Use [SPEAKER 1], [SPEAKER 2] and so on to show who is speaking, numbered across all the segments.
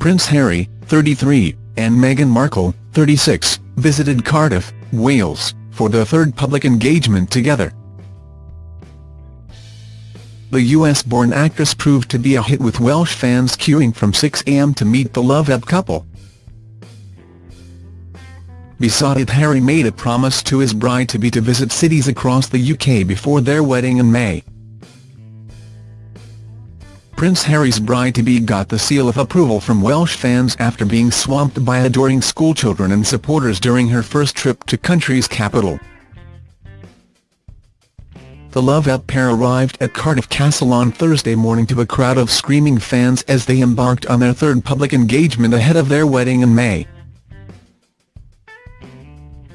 [SPEAKER 1] Prince Harry, 33, and Meghan Markle, 36, visited Cardiff, Wales, for their third public engagement together. The US-born actress proved to be a hit with Welsh fans queuing from 6am to meet the love-up couple. Besotted Harry made a promise to his bride-to-be to visit cities across the UK before their wedding in May. Prince Harry's bride-to-be got the seal of approval from Welsh fans after being swamped by adoring schoolchildren and supporters during her first trip to country's capital. The love-up pair arrived at Cardiff Castle on Thursday morning to a crowd of screaming fans as they embarked on their third public engagement ahead of their wedding in May.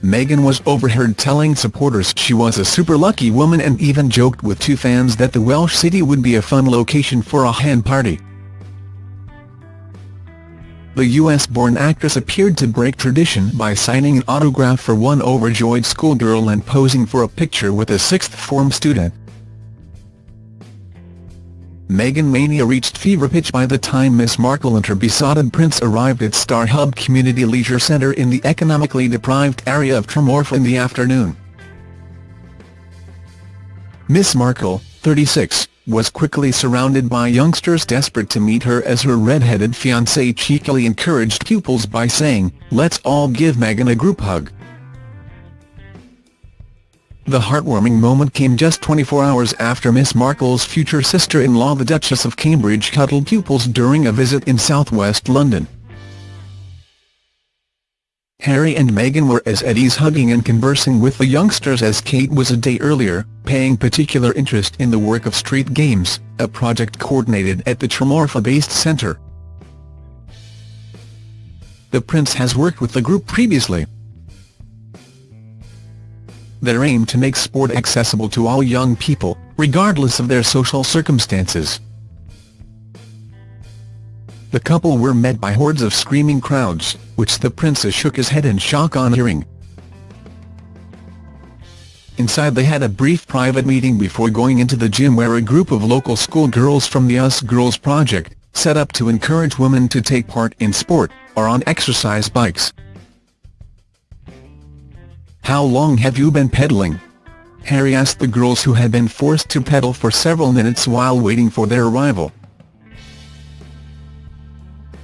[SPEAKER 1] Meghan was overheard telling supporters she was a super lucky woman and even joked with two fans that the Welsh city would be a fun location for a hen party. The US-born actress appeared to break tradition by signing an autograph for one overjoyed schoolgirl and posing for a picture with a sixth-form student. Meghan mania reached fever pitch by the time Miss Markle and her besotted prince arrived at Star Hub Community Leisure Centre in the economically deprived area of Tremorfa in the afternoon. Miss Markle, 36, was quickly surrounded by youngsters desperate to meet her as her red-headed fiancé cheekily encouraged pupils by saying, let's all give Meghan a group hug. The heartwarming moment came just 24 hours after Miss Markle's future sister-in-law the Duchess of Cambridge cuddled pupils during a visit in southwest London. Harry and Meghan were as at ease hugging and conversing with the youngsters as Kate was a day earlier, paying particular interest in the work of Street Games, a project coordinated at the Tremorfa-based centre. The Prince has worked with the group previously, their aim to make sport accessible to all young people, regardless of their social circumstances. The couple were met by hordes of screaming crowds, which the princess shook his head in shock on hearing. Inside they had a brief private meeting before going into the gym where a group of local schoolgirls from the Us Girls project, set up to encourage women to take part in sport, are on exercise bikes. How long have you been pedaling? Harry asked the girls who had been forced to pedal for several minutes while waiting for their arrival.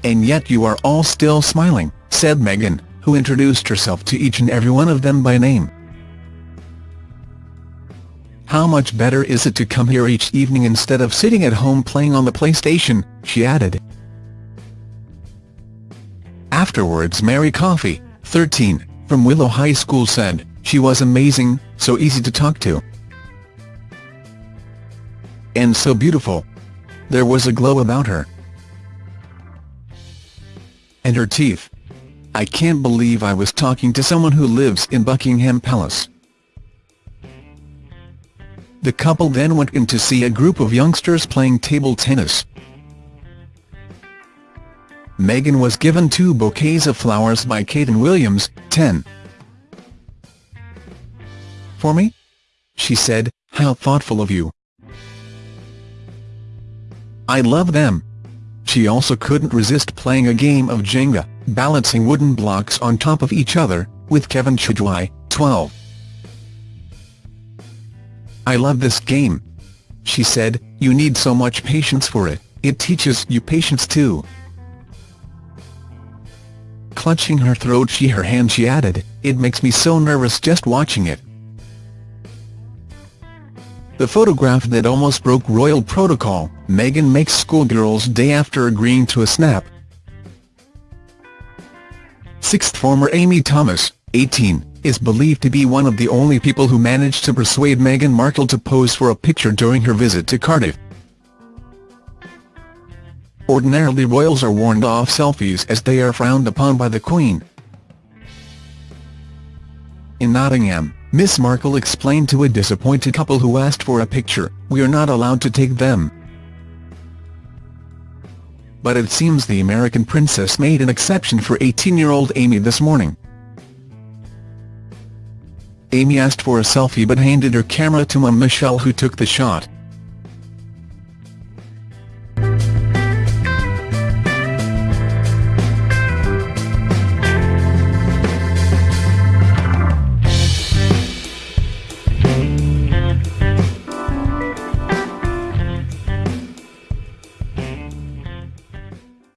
[SPEAKER 1] And yet you are all still smiling, said Meghan, who introduced herself to each and every one of them by name. How much better is it to come here each evening instead of sitting at home playing on the PlayStation, she added. Afterwards Mary Coffey, 13, from Willow High School said, she was amazing, so easy to talk to. And so beautiful. There was a glow about her. And her teeth. I can't believe I was talking to someone who lives in Buckingham Palace. The couple then went in to see a group of youngsters playing table tennis. Meghan was given two bouquets of flowers by Kate Williams, 10. For me? She said, how thoughtful of you. I love them. She also couldn't resist playing a game of Jenga, balancing wooden blocks on top of each other, with Kevin Chidwai, 12. I love this game. She said, you need so much patience for it, it teaches you patience too. Clutching her throat she her hand she added, it makes me so nervous just watching it. The photograph that almost broke royal protocol, Meghan makes schoolgirls day after agreeing to a snap. Sixth former Amy Thomas, 18, is believed to be one of the only people who managed to persuade Meghan Markle to pose for a picture during her visit to Cardiff. Ordinarily royals are warned off selfies as they are frowned upon by the Queen. In Nottingham, Miss Markle explained to a disappointed couple who asked for a picture, we are not allowed to take them. But it seems the American princess made an exception for 18-year-old Amy this morning. Amy asked for a selfie but handed her camera to Mum Michelle who took the shot.